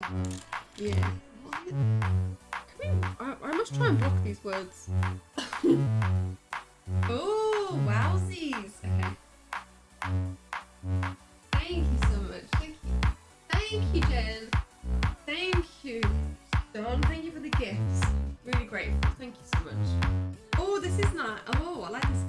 Yeah. We, I, I must try and block these words. oh, wowsies. Okay. Thank you so much. Thank you. Thank you, Jen. Thank you, Don. Thank you for the gifts. Really grateful. Thank you so much. Oh, this is nice. Oh, I like this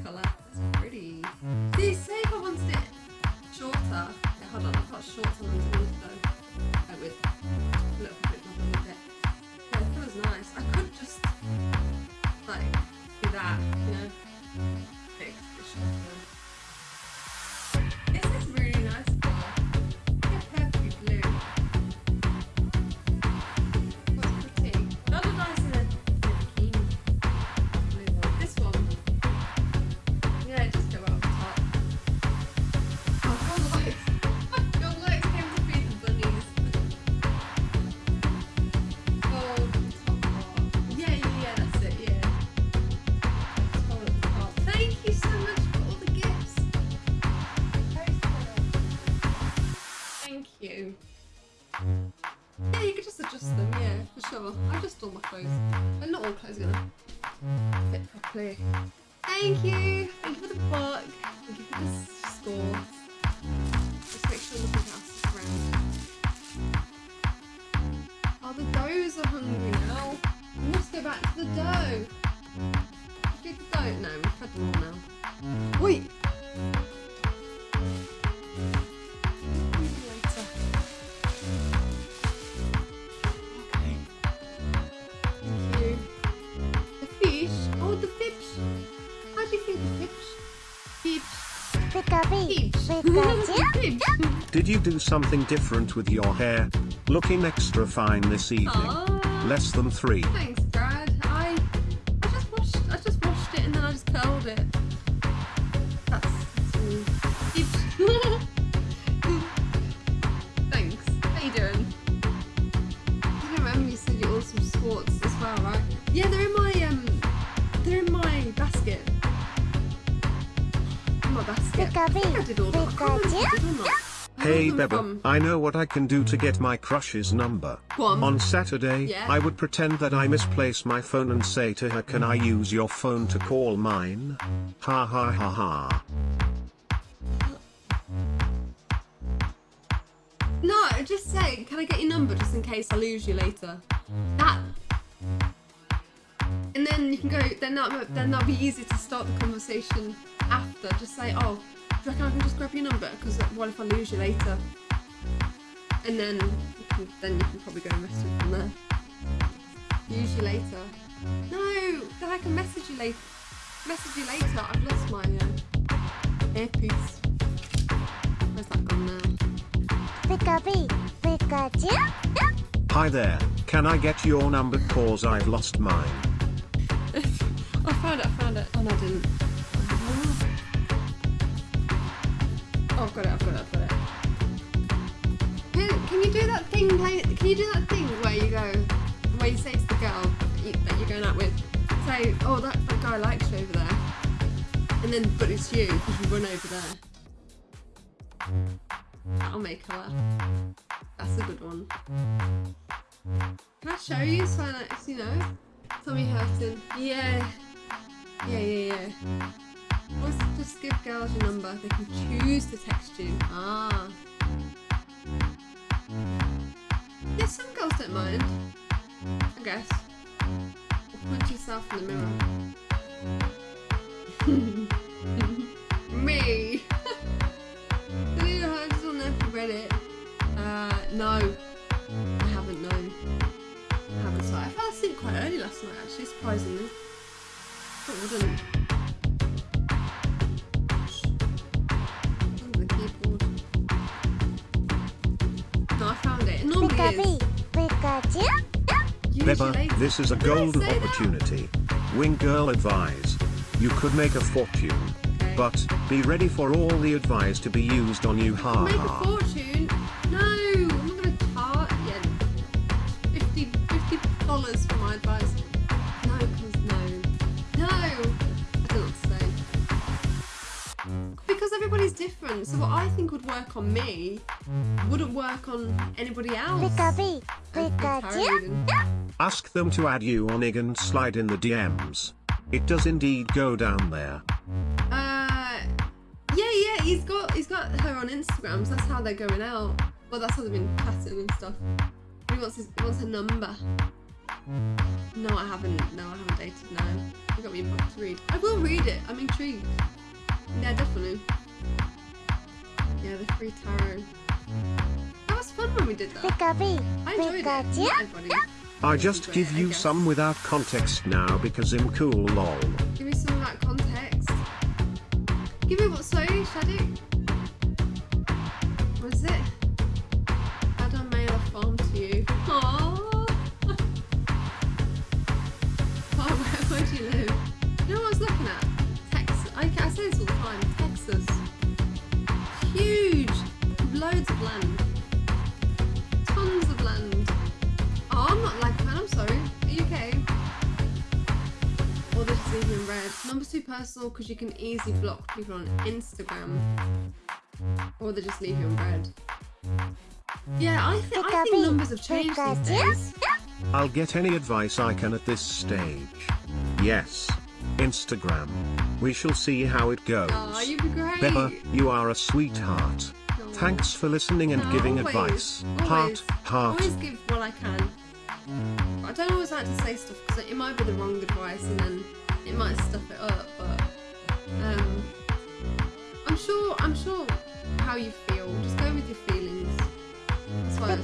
I adjust all my clothes. But not all clothes are gonna fit properly. Thank you! Thank you for the book. Thank you for the score. Just make sure nothing else is around. Oh, the does are hungry now. We must go back to the dough. Feed the dough? No, we've fed them all now. Wait! Did you do something different with your hair? Looking extra fine this evening. Aw. Less than three. Thanks, Brad. I I just washed I just washed it and then I just curled it. Hey got Beba, from- I know what I can do to get my crush's number. Go on. On Saturday, Yeah. I would pretend that I misplace my phone and say to her, Can I use your phone to call mine? Ha ha ha ha. No, just say, can I get your number just in case I lose you later? That. And then you can go. Then that then that'll be easy to start the conversation after. Just say, oh, do you reckon I can just grab your number? Because what if I lose you later? And then you can, then you can probably go and message from there. Use you later. No, then I can message you later. Message you later. I've lost my uh, earpiece. Where's that gone now? Pikapi, Pikachu. Hi there, can I get your number cause I've lost mine? I found it, I found it. Oh no, I didn't. Oh, I've got it, I've got it, I've got it. Can, can you do that thing, can you do that thing where you go, where you say to the girl that, you, that you're going out with, say, oh, that, that guy likes you over there. And then, but it's you, because you run over there. That'll make her laugh. That's a good one. Can I show you so so you know? Tommy Hurton. Yeah. Yeah, yeah, yeah. Just give girls your number. They can choose to text you. Ah. Yeah, some girls don't mind. I guess. Or punch yourself in the mirror. But wouldn't. The keyboard. No, I found it. It normally Pikapi. Pikachu. Beba, this is a golden say that? opportunity. Wing girl advise. You could make a fortune. Okay. But, be ready for all the advice to be used on you ha Make a fortune? No, I'm not gonna tar yeah. 50 dollars for my advice. Everybody's different. different. So what I think would work on me wouldn't work on anybody else. Pikachu. And- and Tara Pikachu. Ask them to add you on IG and slide in the DMs. It does indeed go down there. Uh, yeah, yeah. He's got he's got her on Instagram, so that's how they're going out. Well, that's how they've been chatting and stuff. He wants his, he wants her number. No, I haven't. No, I haven't dated. No, you got me a book to read. I will read it. I'm intrigued. Yeah, definitely. Yeah, the free tarot. That was fun when we did that. Pikachu. I enjoyed it. Not everybody. I just give you some without context now because I'm cool lol. Give me some of that context. Give me what? Sorry, Shadow. Loads of land. Tons of land. Oh, I'm not like that. I'm sorry. Are you okay? Or they just leave you in red. Number's too personal because you can easily block people on Instagram. Or they just leave you in red. Yeah, I, th- I think numbers have changed these days. I'll get any advice I can at this stage. Yes. Instagram. We shall see how it goes. Oh, you'd be great. Pepper, you are a sweetheart. Thanks for listening and giving always, advice. Always, Heart, heart. Always give what I can. I don't always like to say stuff because it might be the wrong advice and then it might stuff it up. But um, I'm sure. I'm sure how you feel. Just the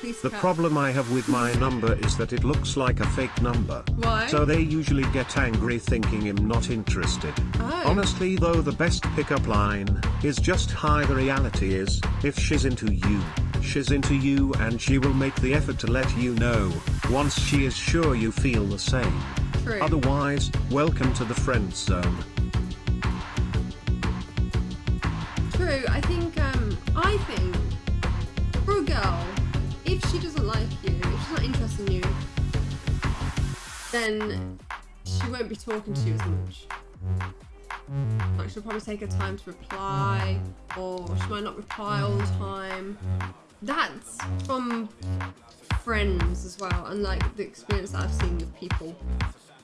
police The cat. problem I have with my number is that it looks like a fake number. Why? So they usually get angry thinking I'm not interested. Oh. Honestly though the best pickup line is just hi the reality is, if she's into you, she's into you and she will make the effort to let you know, once she is sure you feel the same. True. Otherwise, welcome to the friend zone. True. I think. Then she won't be talking to you as much. Like she'll probably take her time to reply, or she might not reply all the time. That's from friends as well, and like the experience that I've seen with people,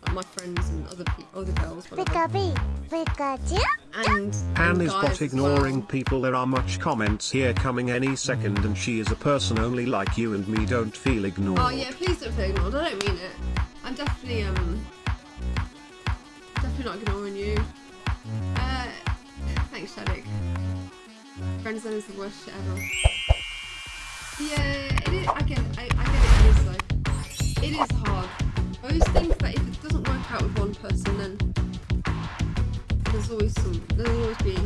like my friends and other people, other girls, whatever. Pikachu. Pikachu. And Anne is bot ignoring well. people there are much comments here coming any second and she is a person only like you and me don't feel ignored. Oh yeah, please don't feel ignored. I don't mean it. I'm definitely um definitely not ignoring you. Uh, thanks, Shadik. Friendzone is the worst shit ever. Yeah, it is. I get, I, I get it. It is though. It is hard. Always think that if it doesn't work out with one person, then there's always some. There'll always be